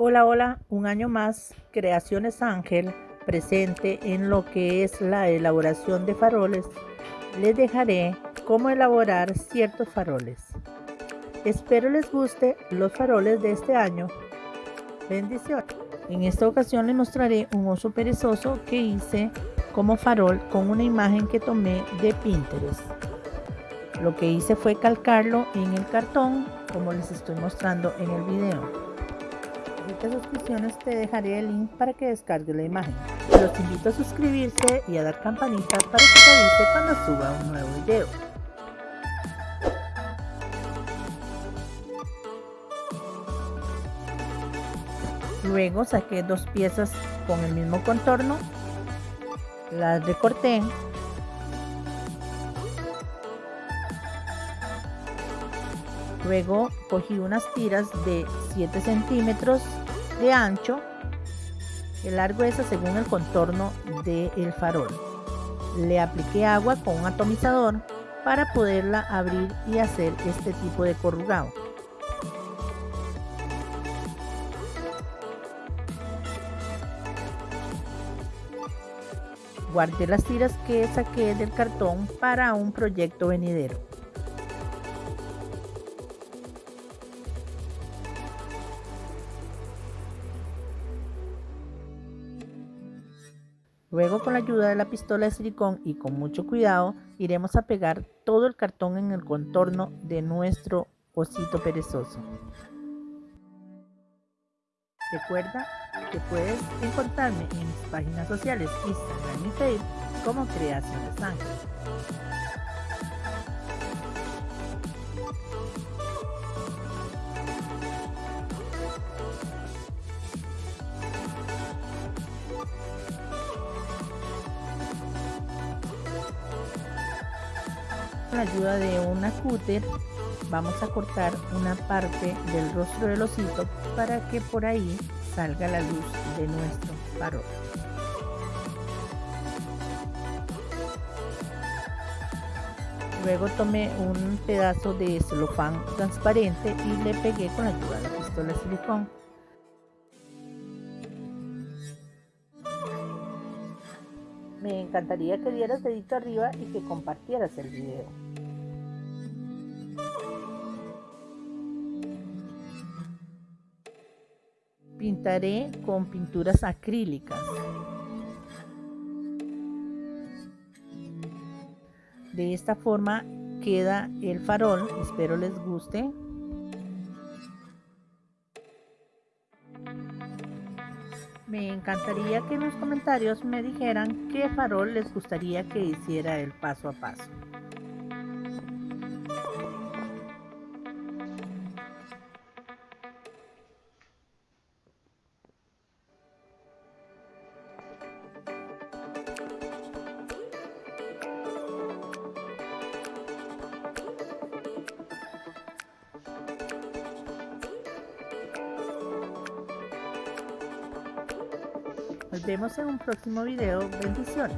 Hola, hola, un año más, Creaciones Ángel, presente en lo que es la elaboración de faroles. Les dejaré cómo elaborar ciertos faroles. Espero les guste los faroles de este año. Bendiciones. En esta ocasión les mostraré un oso perezoso que hice como farol con una imagen que tomé de Pinterest. Lo que hice fue calcarlo en el cartón como les estoy mostrando en el video estas suscripciones te dejaré el link para que descargues la imagen. Los invito a suscribirse y a dar campanita para que te avise cuando suba un nuevo video. Luego saqué dos piezas con el mismo contorno, las recorté Luego cogí unas tiras de 7 centímetros de ancho, el largo es según el contorno del farol. Le apliqué agua con un atomizador para poderla abrir y hacer este tipo de corrugado. Guardé las tiras que saqué del cartón para un proyecto venidero. Luego con la ayuda de la pistola de silicón y con mucho cuidado iremos a pegar todo el cartón en el contorno de nuestro osito perezoso. Recuerda que puedes encontrarme en mis páginas sociales Instagram y Facebook como Creaciones Ángeles. Con la ayuda de una cúter vamos a cortar una parte del rostro del osito para que por ahí salga la luz de nuestro farol. Luego tomé un pedazo de celofán transparente y le pegué con la ayuda de la pistola de silicón. Me encantaría que dieras dedito arriba y que compartieras el video. Pintaré con pinturas acrílicas. De esta forma queda el farol, espero les guste. Me encantaría que en los comentarios me dijeran qué farol les gustaría que hiciera el paso a paso. Nos vemos en un próximo video. Bendiciones.